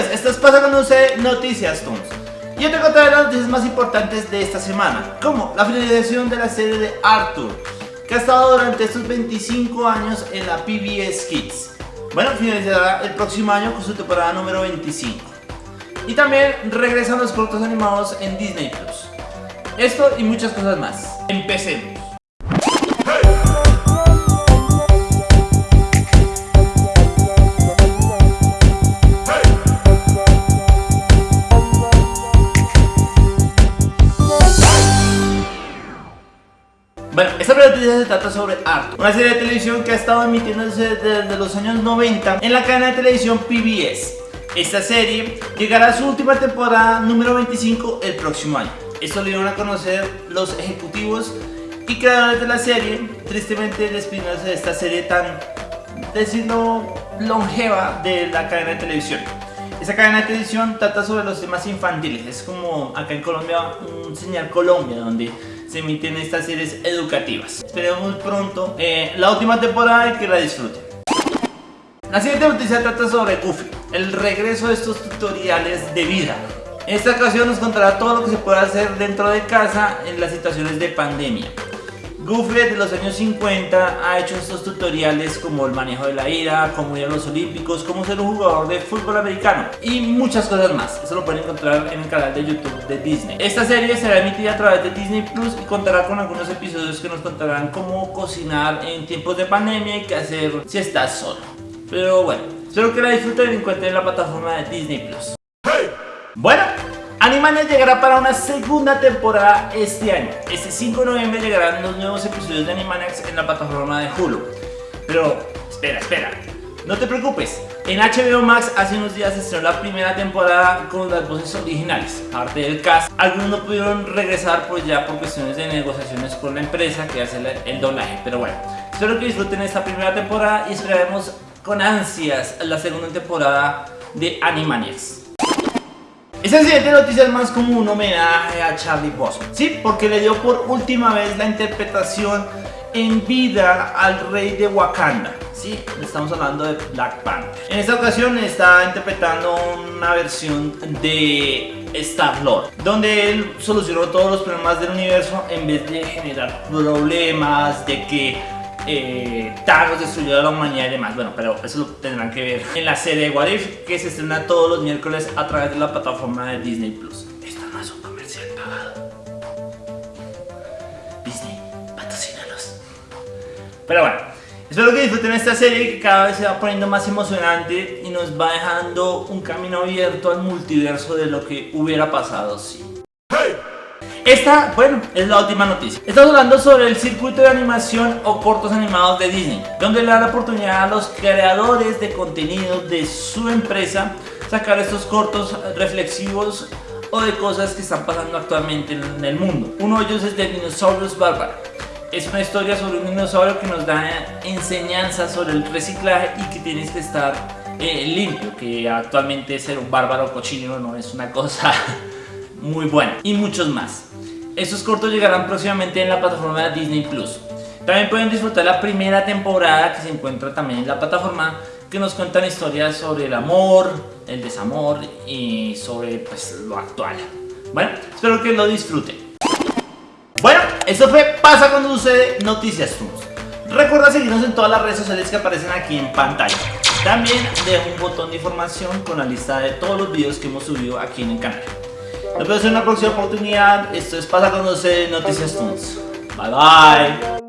Bienvenidos, esto es Pasa cuando usted Noticias Toons. Yo te contaré las noticias más importantes de esta semana, como la finalización de la serie de Arthur, que ha estado durante estos 25 años en la PBS Kids. Bueno, finalizará el próximo año con su temporada número 25. Y también regresan los cortos animados en Disney Plus. Esto y muchas cosas más. Empecemos. Bueno, esta noticia se trata sobre Arthur, una serie de televisión que ha estado emitiéndose desde los años 90 en la cadena de televisión PBS. Esta serie llegará a su última temporada número 25 el próximo año. Esto lo dieron a conocer los ejecutivos y creadores de la serie, tristemente despidiéndose de esta serie tan, decirlo, longeva de la cadena de televisión. Esta cadena de televisión trata sobre los temas infantiles, es como acá en Colombia un señal Colombia donde se emiten estas series educativas. Esperemos pronto eh, la última temporada y que la disfruten. La siguiente noticia trata sobre Goofy, el regreso de estos tutoriales de vida. En esta ocasión nos contará todo lo que se puede hacer dentro de casa en las situaciones de pandemia. Goofy desde los años 50 ha hecho estos tutoriales como el manejo de la ira, cómo ir a los olímpicos, cómo ser un jugador de fútbol americano y muchas cosas más. Eso lo pueden encontrar en el canal de YouTube de Disney. Esta serie será emitida a través de Disney Plus y contará con algunos episodios que nos contarán cómo cocinar en tiempos de pandemia y qué hacer si estás solo. Pero bueno, espero que la disfruten y encuentren en la plataforma de Disney Plus. Bueno, Animaniacs llegará para una segunda temporada este año. Este 5 de noviembre llegarán los nuevos episodios de Animaniacs en la plataforma de Hulu. Pero, espera, espera. No te preocupes, en HBO Max hace unos días estrenó la primera temporada con las voces originales, parte del cast. Algunos no pudieron regresar pues ya por cuestiones de negociaciones con la empresa que hace el doblaje, pero bueno. Espero que disfruten esta primera temporada y esperaremos con ansias la segunda temporada de Animaniacs. Esta siguiente noticia es más como un homenaje a Charlie Bosman, ¿sí? Porque le dio por última vez la interpretación en vida al rey de Wakanda, ¿sí? Estamos hablando de Black Panther. En esta ocasión está interpretando una versión de Star-Lord, donde él solucionó todos los problemas del universo en vez de generar problemas, de que eh, Thanos destruyó a la humanidad y demás. Bueno, pero eso lo tendrán que ver en la serie de What If que se estrena todos los miércoles a través de la plataforma de Disney Plus. Esto no es un comercial pagado. Disney, patrocínalos. Pero bueno, espero que disfruten esta serie que cada vez se va poniendo más emocionante y nos va dejando un camino abierto al multiverso de lo que hubiera pasado si. Esta, bueno, es la última noticia. Estamos hablando sobre el circuito de animación o cortos animados de Disney, donde le da la oportunidad a los creadores de contenido de su empresa sacar estos cortos reflexivos o de cosas que están pasando actualmente en el mundo. Uno de ellos es de Dinosaurus Bárbaro. Es una historia sobre un dinosaurio que nos da enseñanzas sobre el reciclaje y que tienes que estar eh, limpio, que actualmente ser un bárbaro cochino no es una cosa muy buena. Y muchos más. Estos cortos llegarán próximamente en la plataforma de Disney Plus. También pueden disfrutar la primera temporada que se encuentra también en la plataforma que nos cuentan historias sobre el amor, el desamor y sobre pues, lo actual. Bueno, espero que lo disfruten. Bueno, eso fue Pasa cuando sucede Noticias Toons. Recuerda seguirnos en todas las redes sociales que aparecen aquí en pantalla. También dejo un botón de información con la lista de todos los videos que hemos subido aquí en el canal. Nos vemos en una próxima oportunidad. Esto es Pasa Conocer Noticias Toons. Bye bye.